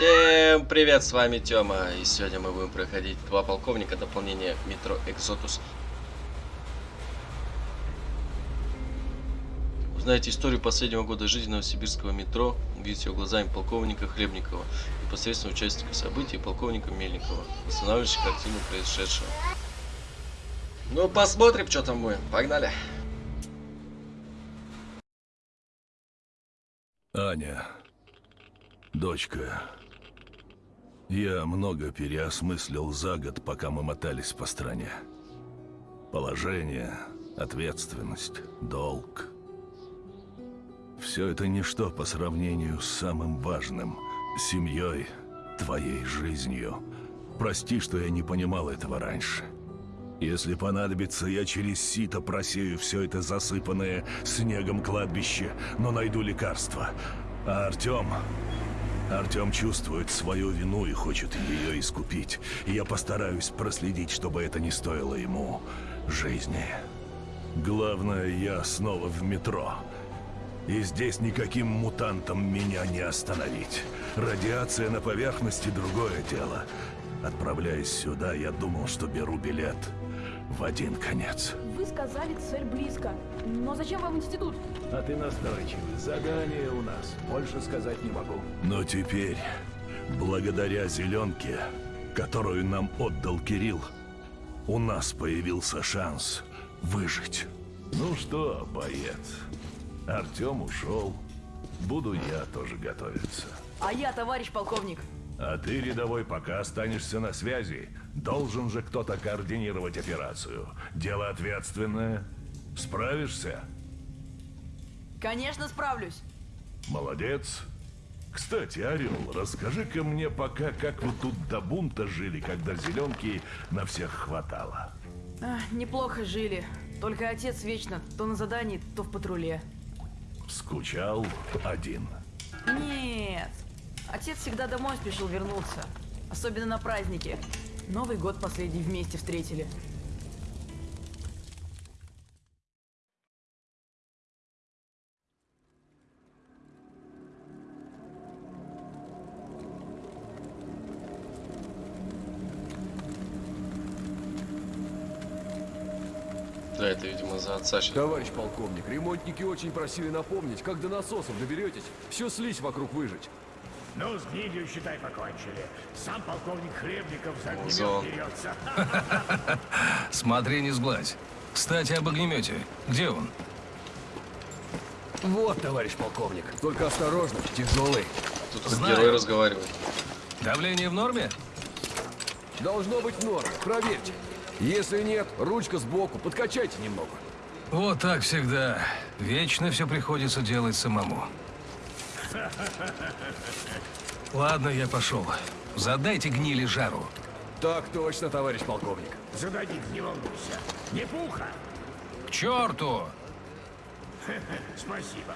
Всем привет, с вами Тёма, и сегодня мы будем проходить два полковника дополнения метро Экзотус. Узнаете историю последнего года жизни новосибирского метро, увидите его глазами полковника Хлебникова, непосредственно участника событий полковника Мельникова, восстанавливающего картину происшедшего. Ну, посмотрим, что там будем. Погнали. Аня, дочка, я много переосмыслил за год, пока мы мотались по стране. Положение, ответственность, долг. Все это ничто по сравнению с самым важным – семьей, твоей жизнью. Прости, что я не понимал этого раньше. Если понадобится, я через сито просею все это засыпанное снегом кладбище, но найду лекарство. А Артем... Артем чувствует свою вину и хочет ее искупить. Я постараюсь проследить, чтобы это не стоило ему жизни. Главное, я снова в метро. И здесь никаким мутантом меня не остановить. Радиация на поверхности – другое дело. Отправляясь сюда, я думал, что беру билет в один конец. Вы сказали, цель близко. Но зачем вам институт? А ты настойчивый. Задание у нас. Больше сказать не могу. Но теперь, благодаря зеленке, которую нам отдал Кирилл, у нас появился шанс выжить. Ну что, боец, Артем ушел. Буду я тоже готовиться. А я, товарищ полковник. А ты, рядовой, пока останешься на связи. Должен же кто-то координировать операцию. Дело ответственное. Справишься? Конечно, справлюсь. Молодец. Кстати, Орел, расскажи-ка мне пока, как вы тут до бунта жили, когда зеленки на всех хватало. А, неплохо жили. Только отец вечно то на задании, то в патруле. Скучал один. Нет. Отец всегда домой спешил вернуться. Особенно на праздники. Новый год последний вместе встретили. Да, это, видимо, за отца. Товарищ полковник, ремонтники очень просили напомнить, как до насосов доберетесь, всю слизь вокруг выжить. Ну, с гнилью, считай, покончили. Сам полковник Хлебников за огнемет берется. Смотри, не сглазь. Кстати, об огнемете. Где он? Вот, товарищ полковник. Только осторожно, тяжелый. Тут Знаю. герой разговаривает. Давление в норме? Должно быть норм, проверьте. Если нет, ручка сбоку, подкачайте немного. Вот так всегда. Вечно все приходится делать самому. Ладно, я пошел. Задайте гнили жару. Так точно, товарищ полковник. Зададим, не волнуйся. Не пуха. К черту! Спасибо.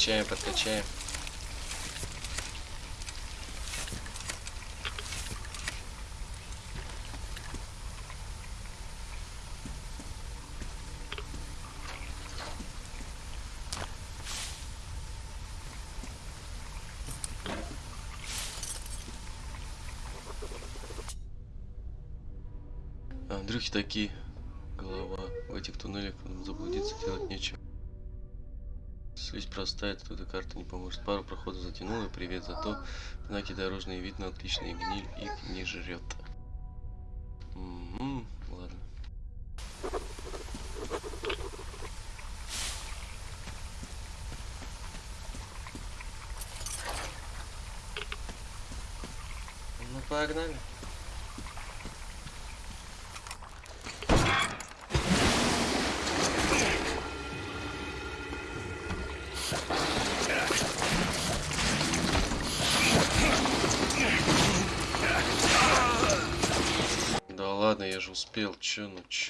подкачаем, подкачаем. А, Андрюхи такие голова. В этих туннелях заблудиться делать нечего. Слизь простая, тут и карта не поможет. Пару проходов затянула, привет, зато знаки дорожные видно отличные, гниль их не жрет.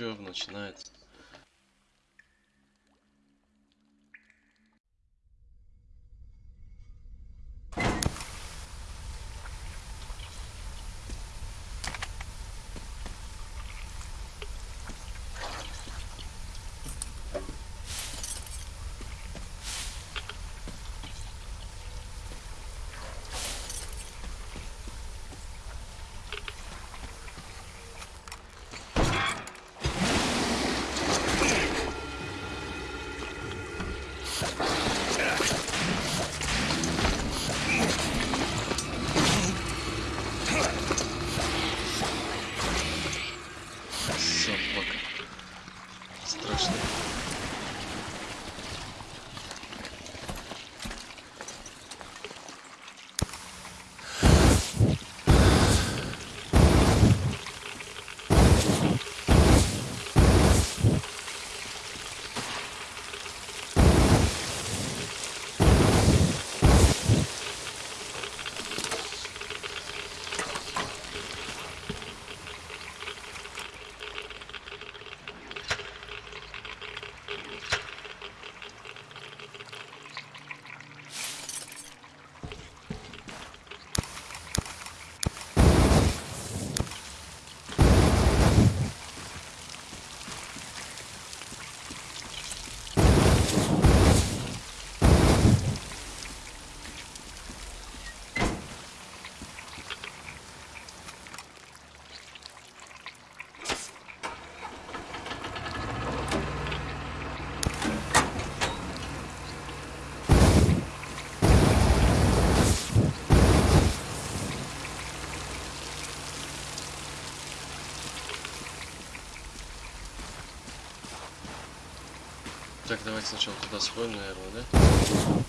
Чё начинается? Так, давайте сначала туда сходим, наверное, да?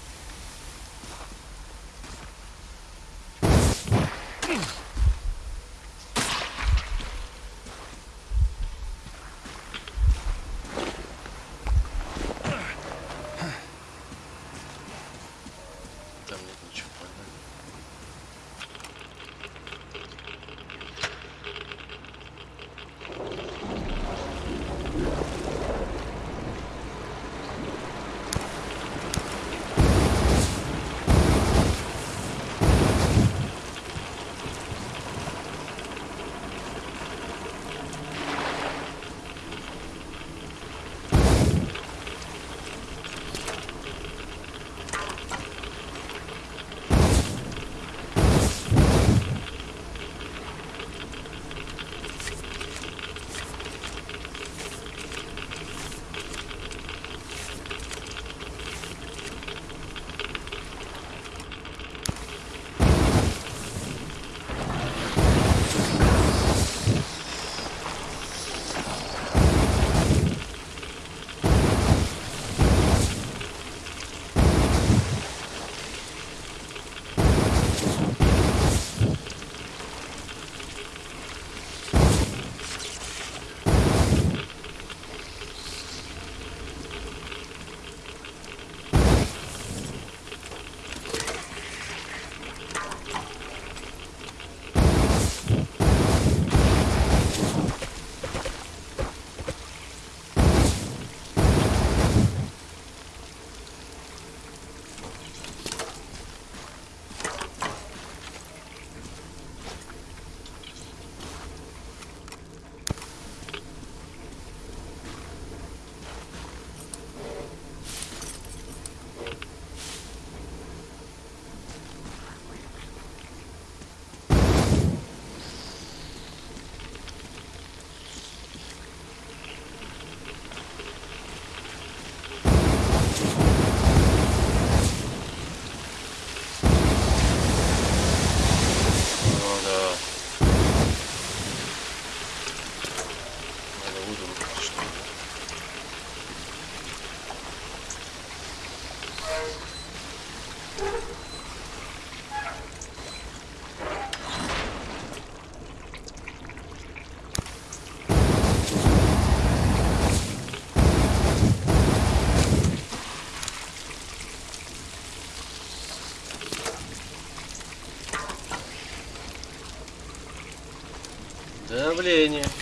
Давление.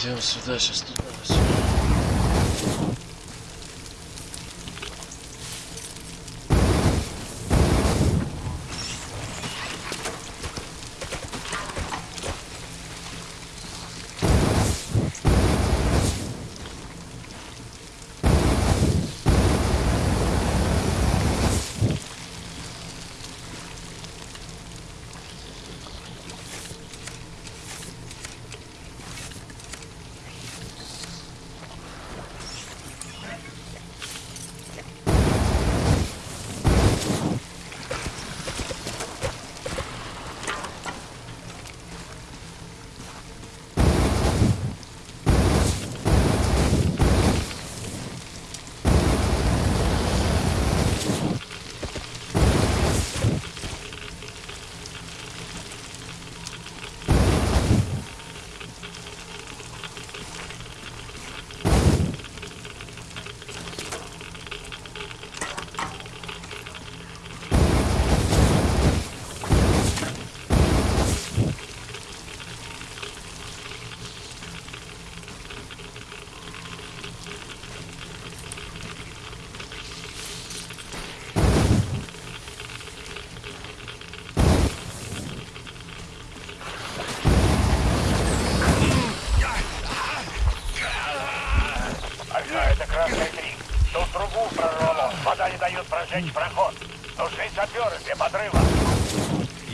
Пойдем сюда, сейчас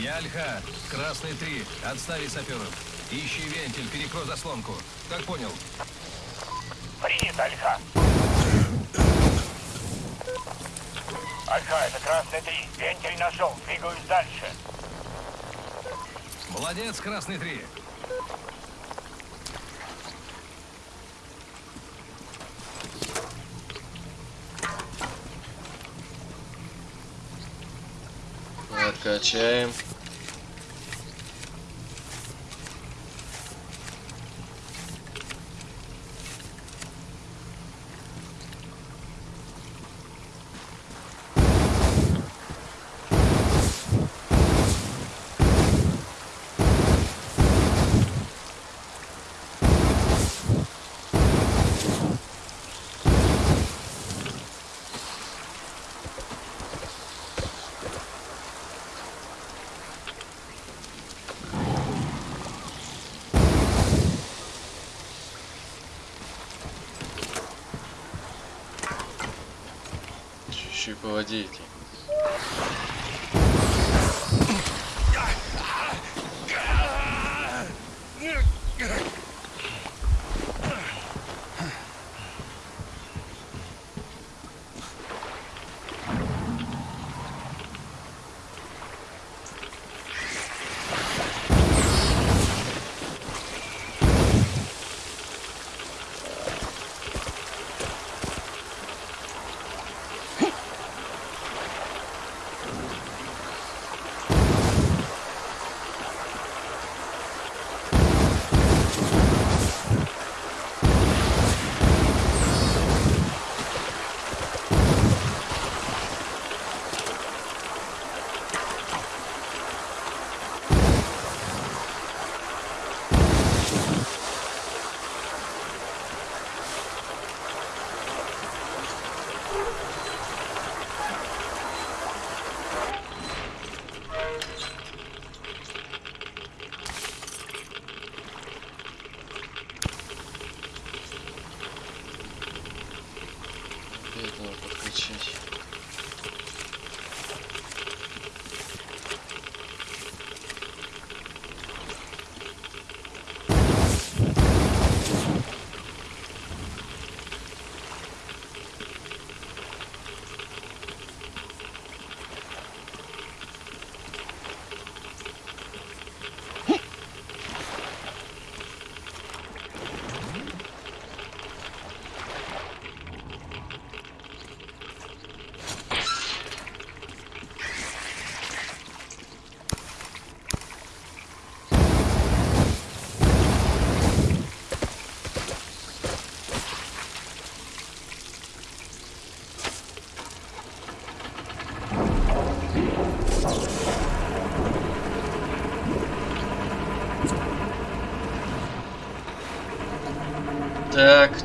Я Альха, Красный 3, отставить саперов. Ищи вентиль, перекрой заслонку. Как понял? Принято, Альфа. Альфа, это красная 3. Вентиль нашел. Двигаюсь дальше. Молодец, Красный 3. Прокачаем.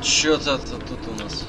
что-то тут у нас.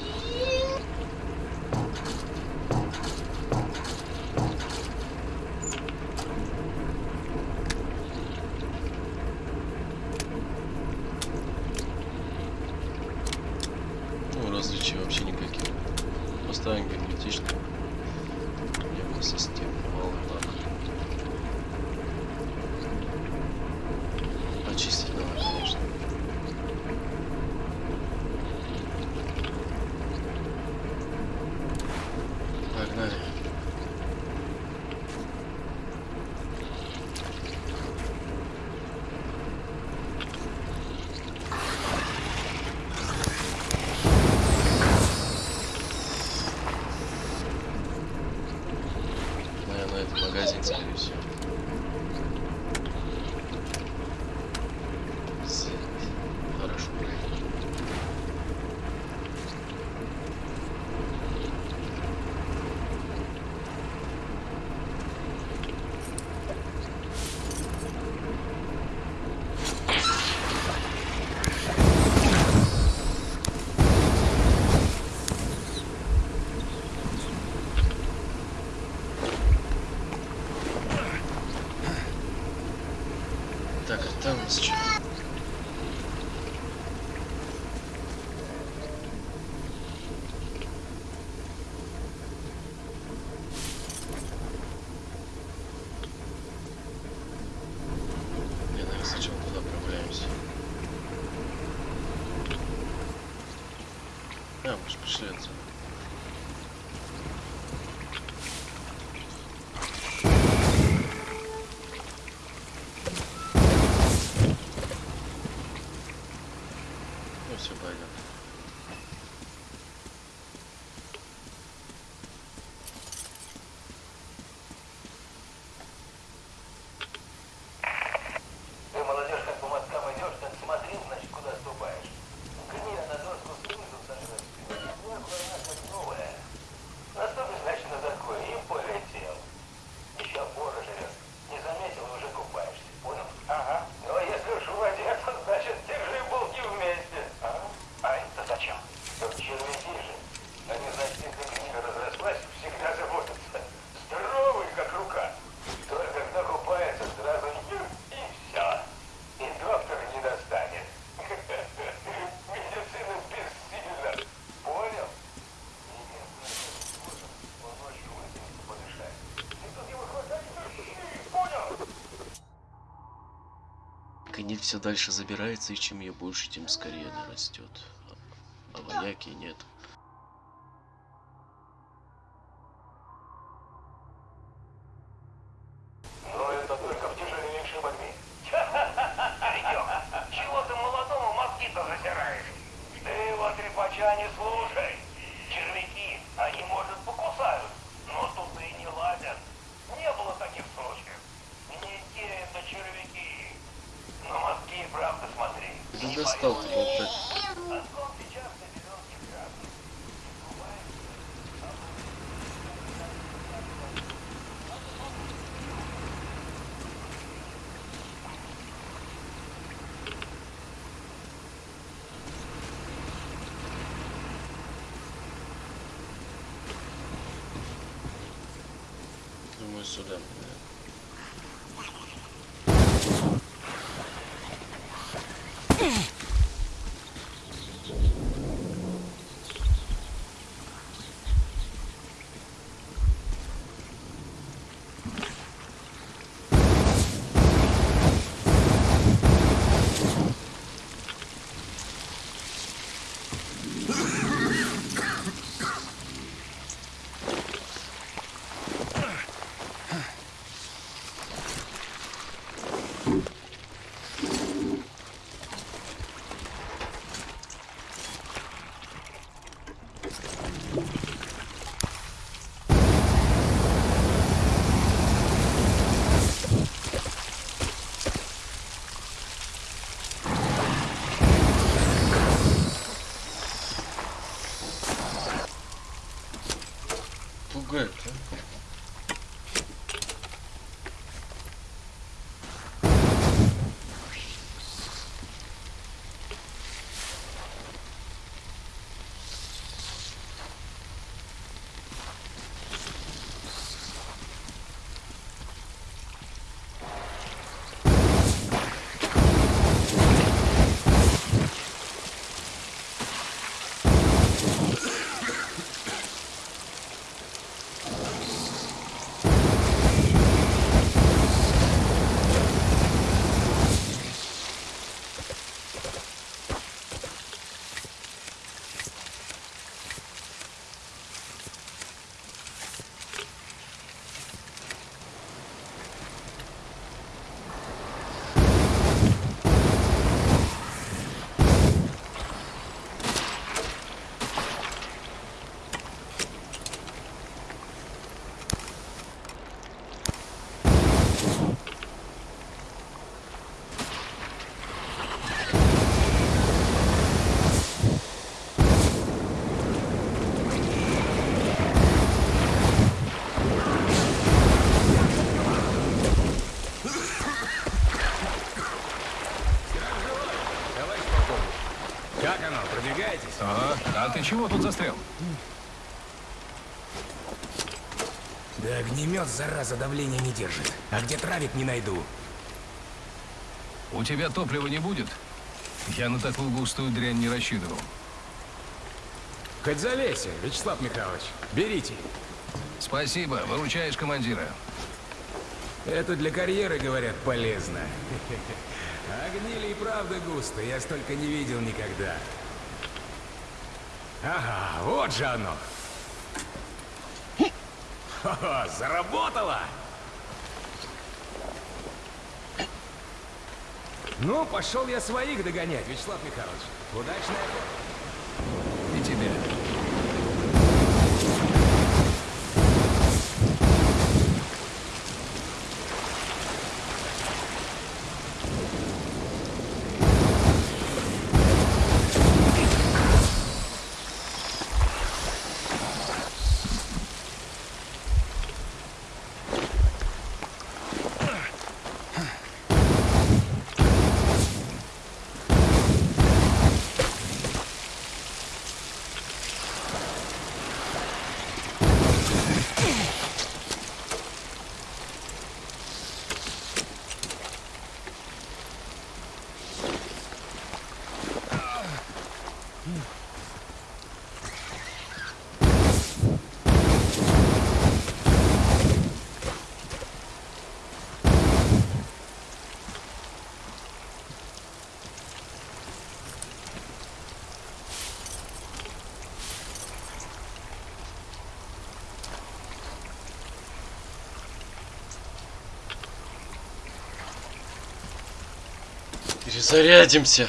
Ниль все дальше забирается, и чем ее больше, тем скорее она растет. А, а вояки нет. tiltable, but Ты чего тут застрял? Да огнемет, зараза, давления не держит. А где травик не найду. У тебя топлива не будет? Я на такую густую дрянь не рассчитывал. Хоть залейся, Вячеслав Михайлович. Берите. Спасибо, выручаешь командира. Это для карьеры, говорят, полезно. А гнили и правда густо, я столько не видел никогда. Ага, вот же оно. Хо-хо, заработало! Ну, пошел я своих догонять, Вячеслав Михайлович. Удачной. И тебе. Перезарядимся.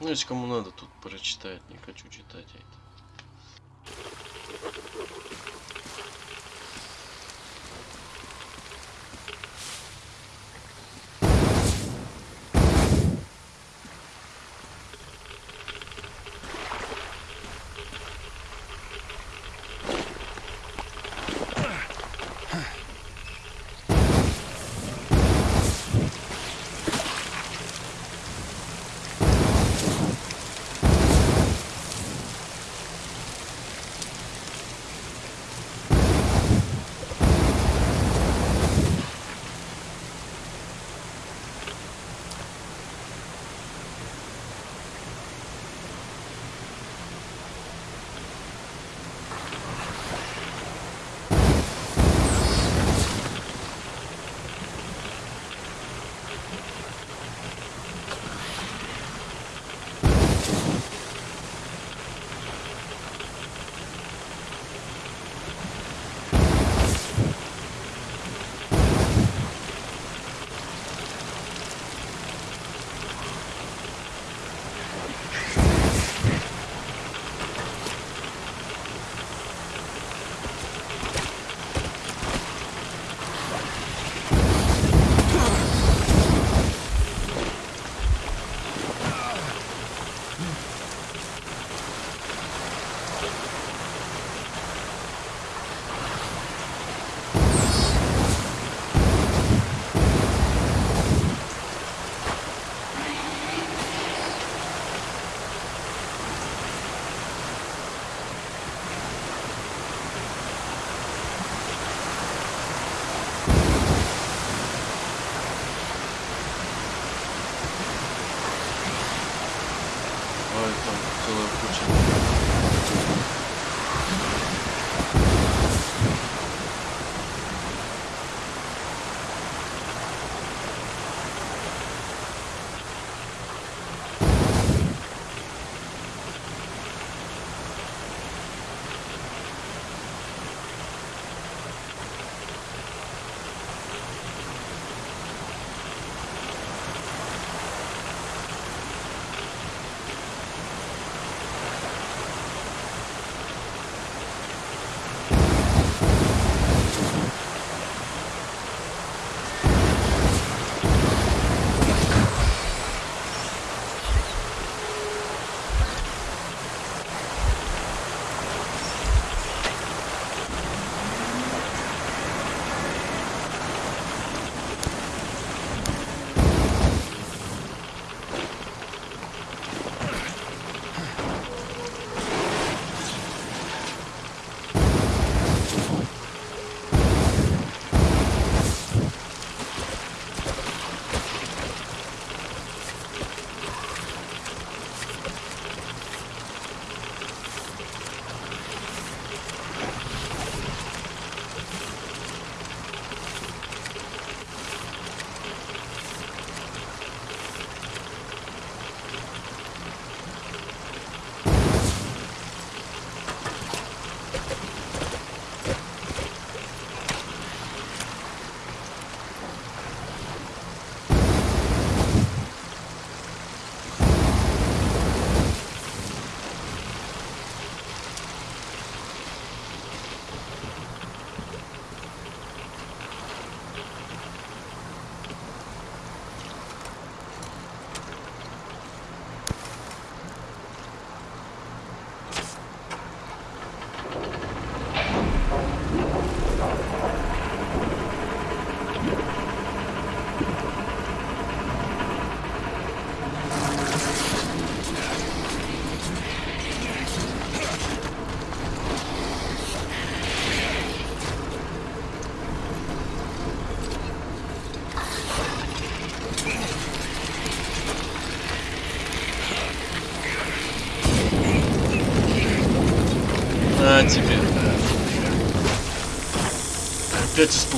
Ну, если кому надо, тут прочитать. Не хочу читать а это.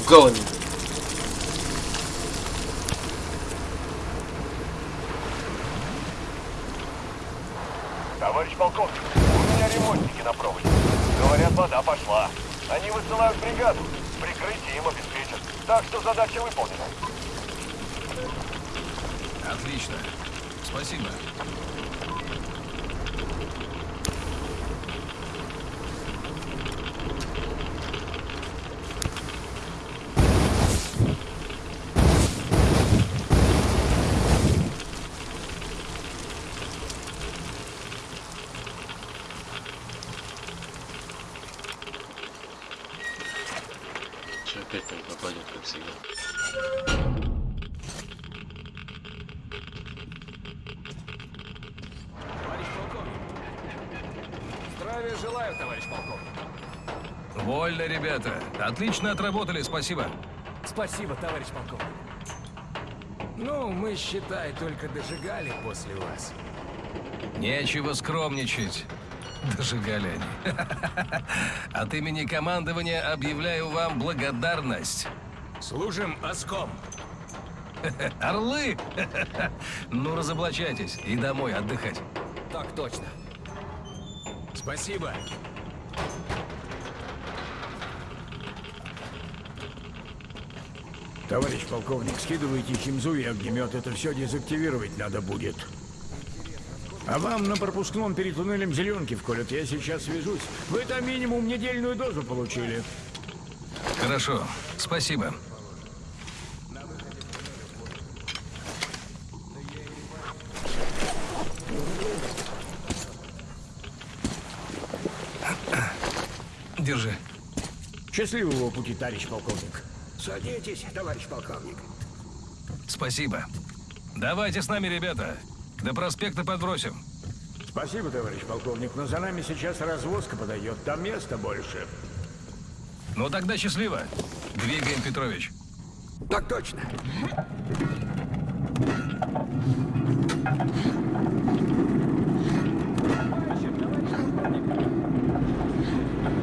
going Че опять там попадет, как всегда. Товарищ полковник. Здравия желаю, товарищ полковник. Вольно, ребята. Отлично отработали, спасибо. Спасибо, товарищ полковник. Ну, мы, считай, только дожигали после вас. Нечего скромничать. Дожигали они. От имени командования объявляю вам благодарность. Служим оском. Орлы! Ну, разоблачайтесь и домой отдыхать. Так точно. Спасибо. Товарищ полковник, скидывайте химзу и огнемет. Это все дезактивировать надо будет. А вам на пропускном перед туннелем зеленки вколят. Я сейчас свяжусь. Вы там минимум недельную дозу получили. Хорошо, спасибо. Держи. Счастливого пути, товарищ полковник. Садитесь, товарищ полковник. Спасибо. Давайте с нами, ребята. До проспекта подбросим. Спасибо, товарищ полковник, но за нами сейчас развозка подойдет. Там места больше. Ну тогда счастливо. Двигаем, Петрович. Так точно.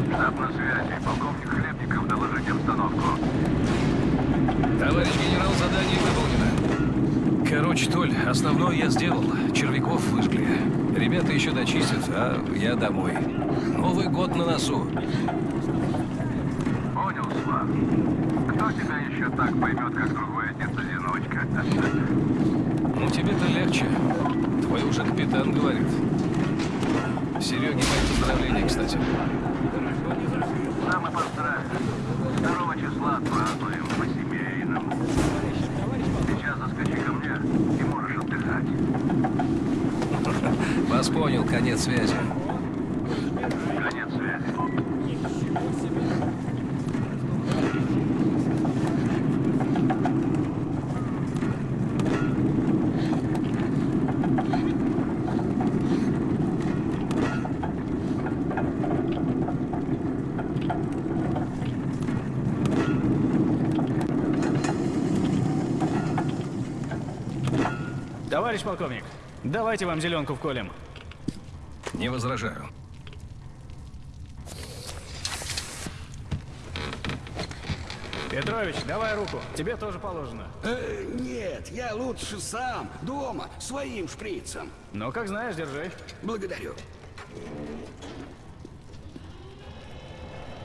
Штаб на связи. Полковник Хлебников, доложите обстановку. Товарищ генерал, задание выполнено. Короче, Толь, основное я сделал. Червяков выжгли. Ребята еще дочистят, а я домой. Новый год на носу. Понял, Слав. Кто тебя еще так поймет, как другой отец-одиночка? Ну, тебе-то легче. Твой уже капитан говорит. Сереге мои поздравления, кстати. Сам и поздравим. 2 числа отпразднуем по-семейному. Сейчас заскочи ко мне и можешь отдыхать. Вас понял, конец связи. Товарищ полковник, давайте вам зеленку вколем. Не возражаю. Петрович, давай руку, тебе тоже положено. Э, нет, я лучше сам, дома, своим шприцем. Ну, как знаешь, держи. Благодарю.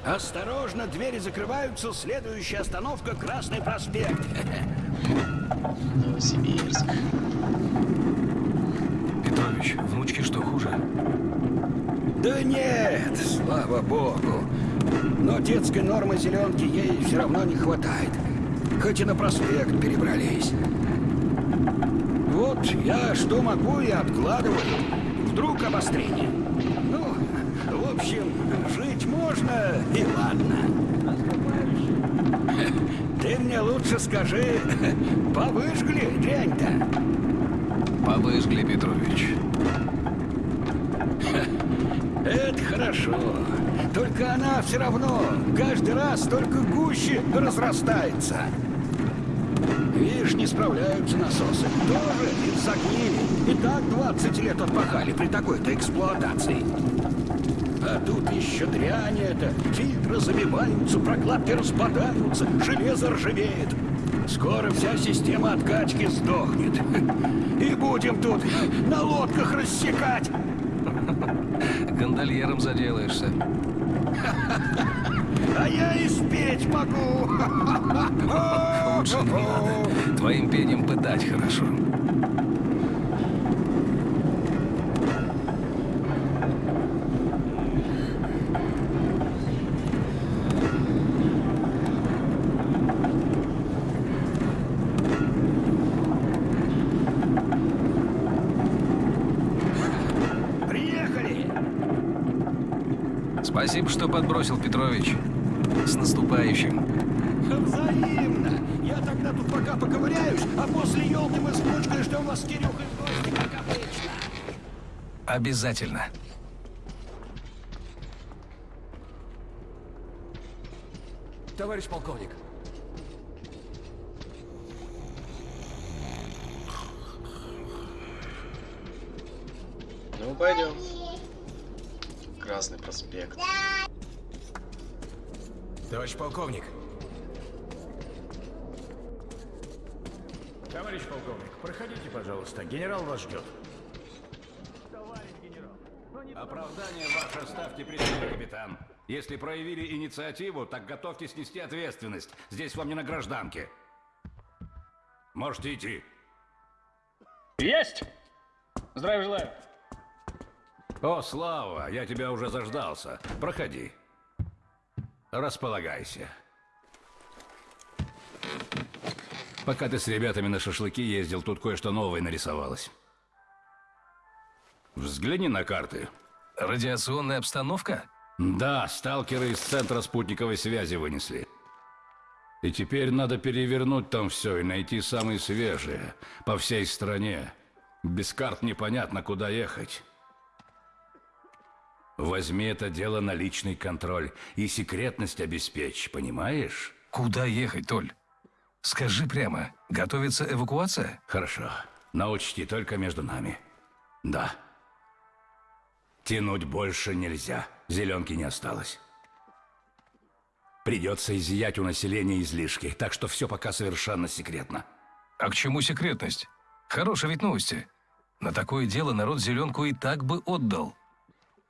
Осторожно, двери закрываются. Следующая остановка Красный проспект. Новосибирск. Петрович, внучки что, хуже? Да нет, слава богу. Но детской нормы зеленки ей все равно не хватает. Хоть и на проспект перебрались. Вот я что могу и откладываю. Вдруг обострение. Ну, в общем, жить можно и ладно. Ты мне лучше скажи, повыжгли дрянь-то? Повыжгли, Петрович. Это хорошо. Только она все равно каждый раз только гуще разрастается. Видишь, не справляются насосы. Тоже из-за гнили. И так 20 лет отпахали при такой-то эксплуатации. А тут еще дрянь это. Фильтры забиваются, прокладки распадаются, железо ржавеет. Скоро вся система откачки сдохнет. И будем тут на лодках рассекать. Гондольером заделаешься. А я и спеть могу. Лучше не надо. Твоим пением пытать хорошо. Спасибо, что подбросил, Петрович. С наступающим. Взаимно. Я тогда тут пока поковыряюсь, а после елки мы с внучкой ждем вас с Кирюхой в гости, как обычно. Обязательно. Товарищ полковник, Ну, пойдем. Красный проспект. Товарищ полковник, Товарищ полковник, проходите, пожалуйста. Генерал вас ждет. Оправдание ваше ставьте при себе, капитан. Если проявили инициативу, так готовьтесь нести ответственность. Здесь вам не на гражданке. Можете идти. Есть! Здравия желаю. О, Слава, я тебя уже заждался. Проходи. Располагайся. Пока ты с ребятами на шашлыки ездил, тут кое-что новое нарисовалось. Взгляни на карты. Радиационная обстановка? Да, сталкеры из центра спутниковой связи вынесли. И теперь надо перевернуть там все и найти самые свежие по всей стране. Без карт непонятно, куда ехать. Возьми это дело на личный контроль и секретность обеспечь, понимаешь? Куда ехать, Толь? Скажи прямо, готовится эвакуация? Хорошо. Но учти, только между нами. Да. Тянуть больше нельзя. Зеленки не осталось. Придется изъять у населения излишки, так что все пока совершенно секретно. А к чему секретность? Хорошие ведь новости. На такое дело народ зеленку и так бы отдал.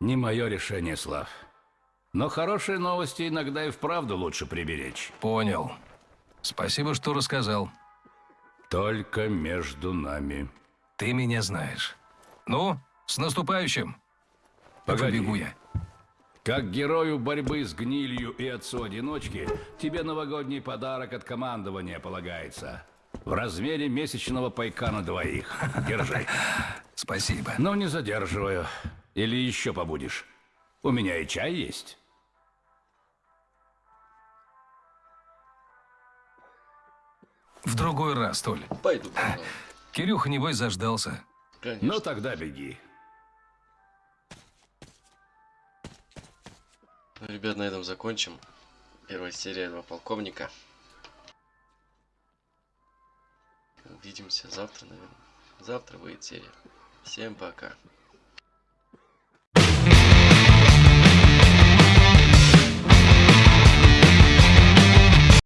Не мое решение, Слав. Но хорошие новости иногда и вправду лучше приберечь. Понял. Спасибо, что рассказал. Только между нами. Ты меня знаешь. Ну, с наступающим. Погоди. Побегу я. Как герою борьбы с гнилью и отцу-одиночки, тебе новогодний подарок от командования полагается. В размере месячного пайка на двоих. Держи. Спасибо. Но не задерживаю. Или еще побудешь. У меня и чай есть. В другой раз, Толь. Пойду. пожалуй. Кирюха, небось, заждался. Конечно. Ну тогда беги. Ну, ребят, на этом закончим. Первая серия «Два полковника». Увидимся завтра, наверное. Завтра выйдет серия. Всем пока.